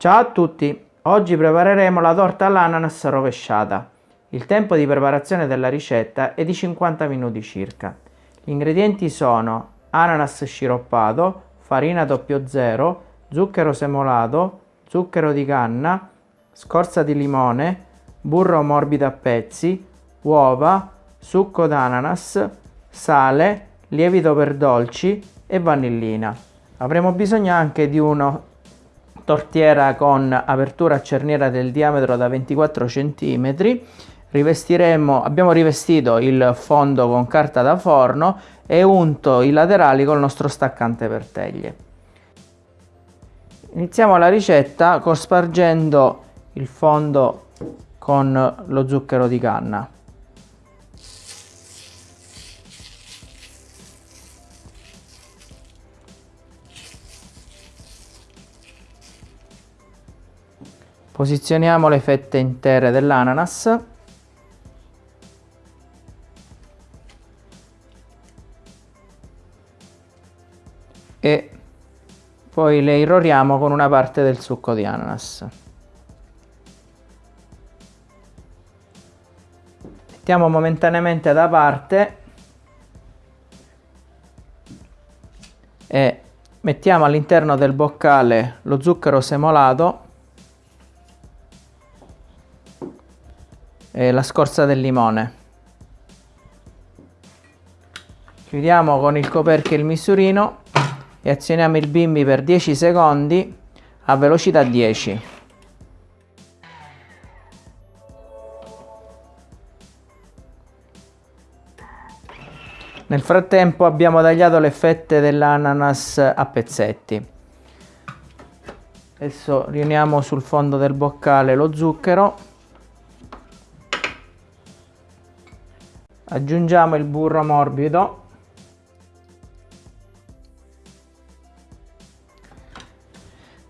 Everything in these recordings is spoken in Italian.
Ciao a tutti! Oggi prepareremo la torta all'ananas rovesciata. Il tempo di preparazione della ricetta è di 50 minuti circa. Gli ingredienti sono ananas sciroppato, farina 00, zucchero semolato, zucchero di canna, scorza di limone, burro morbido a pezzi, uova, succo d'ananas, sale, lievito per dolci e vanillina. Avremo bisogno anche di uno tortiera con apertura a cerniera del diametro da 24 cm rivestiremo abbiamo rivestito il fondo con carta da forno e unto i laterali col nostro staccante per teglie. Iniziamo la ricetta cospargendo il fondo con lo zucchero di canna Posizioniamo le fette intere dell'ananas. E poi le irroriamo con una parte del succo di ananas. Mettiamo momentaneamente da parte e mettiamo all'interno del boccale lo zucchero semolato e la scorza del limone. Chiudiamo con il coperchio il misurino e azioniamo il bimbi per 10 secondi a velocità 10. Nel frattempo abbiamo tagliato le fette dell'ananas a pezzetti. Adesso riuniamo sul fondo del boccale lo zucchero aggiungiamo il burro morbido.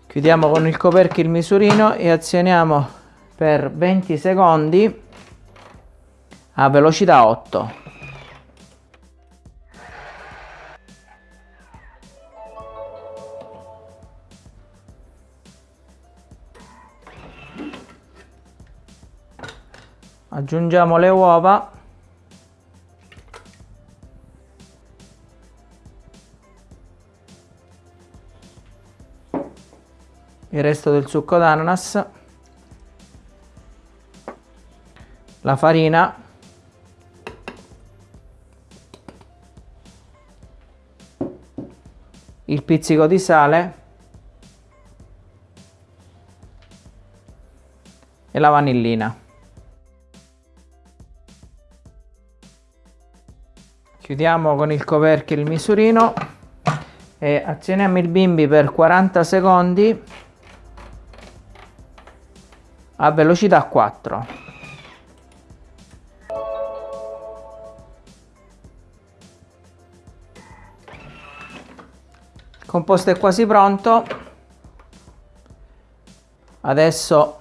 Chiudiamo con il coperchio il misurino e azioniamo per 20 secondi a velocità 8 aggiungiamo le uova il resto del succo d'ananas, la farina, il pizzico di sale. E la vanillina. Chiudiamo con il coperchio il misurino e azioniamo il bimbi per 40 secondi a velocità 4 il composto è quasi pronto. Adesso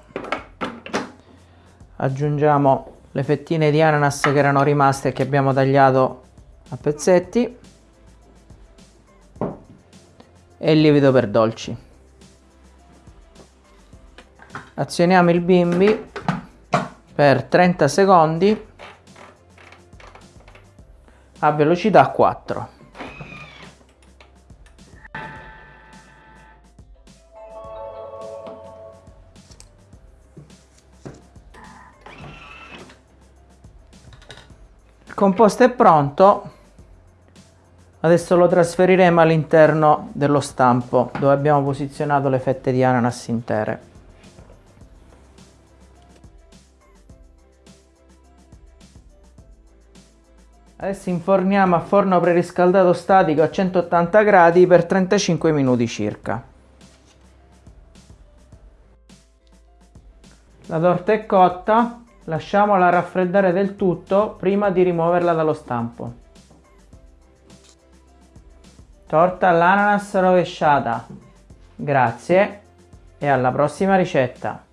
aggiungiamo le fettine di ananas che erano rimaste e che abbiamo tagliato a pezzetti. E il lievito per dolci azioniamo il bimbi per 30 secondi a velocità 4 il composto è pronto. Adesso lo trasferiremo all'interno dello stampo dove abbiamo posizionato le fette di ananas intere Adesso inforniamo a forno preriscaldato statico a 180 gradi per 35 minuti circa. La torta è cotta, lasciamola raffreddare del tutto prima di rimuoverla dallo stampo. Torta all'ananas rovesciata. Grazie e alla prossima ricetta.